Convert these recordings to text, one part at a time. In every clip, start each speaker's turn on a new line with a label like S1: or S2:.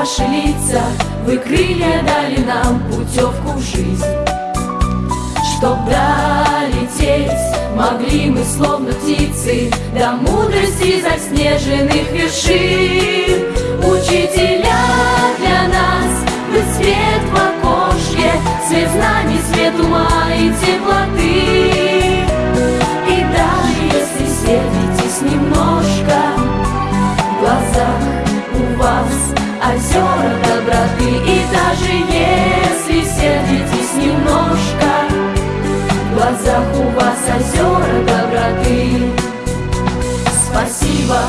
S1: наши лица Вы крылья дали нам путевку в жизнь. Чтоб долететь могли мы словно птицы До мудрости заснеженных вершин. Учителя для нас, вы свет в окошке Свет знаний, свет ума и теплоты. И даже если светитесь немножко озера доброты И даже если сердитесь немножко В глазах у вас озера доброты. Спасибо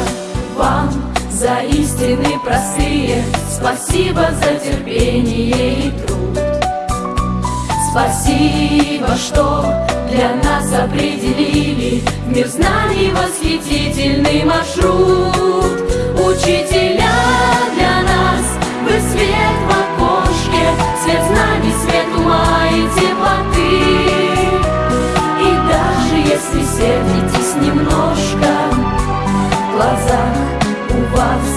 S1: вам за истины простые Спасибо за терпение и труд. Спасибо, что для нас определили В мир знаний восхитительный маршрут если сердитесь немножко В глазах у вас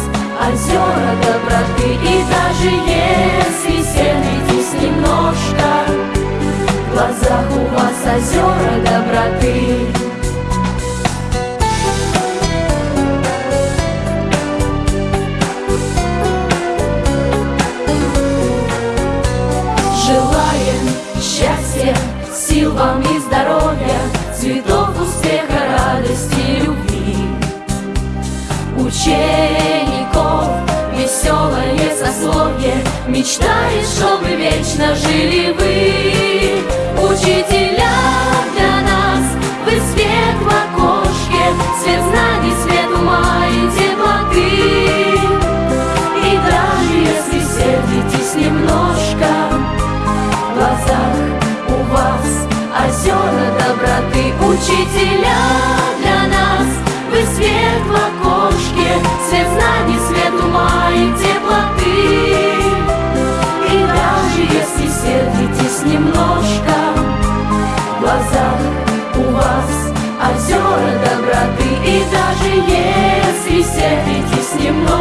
S1: озера доброты. И даже если сердитесь немножко В глазах у вас озера доброты. Желаем счастья, сил вам и здоровья, цветов успеха, радости любви. Учеников веселое сословие Мечтает, чтобы вечно жили вы Учителя Учителя для нас, вы свет в окошке Свет знаний, свет ума и теплоты. И даже если сердитесь немножко В глазах у вас озера доброты. И даже если сердитесь немножко